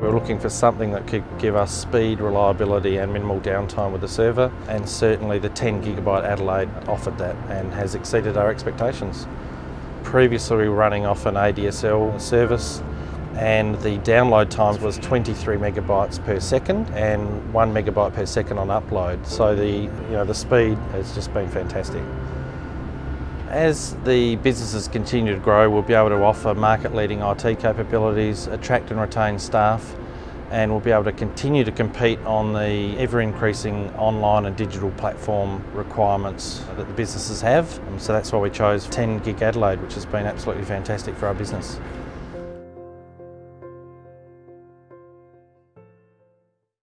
We're looking for something that could give us speed, reliability and minimal downtime with the server and certainly the 10 gigabit Adelaide offered that and has exceeded our expectations. Previously we were running off an ADSL service and the download time was 23 megabytes per second and 1 megabyte per second on upload. So the, you know, the speed has just been fantastic. As the businesses continue to grow, we'll be able to offer market-leading IT capabilities, attract and retain staff, and we'll be able to continue to compete on the ever-increasing online and digital platform requirements that the businesses have. So that's why we chose 10 Gig Adelaide, which has been absolutely fantastic for our business.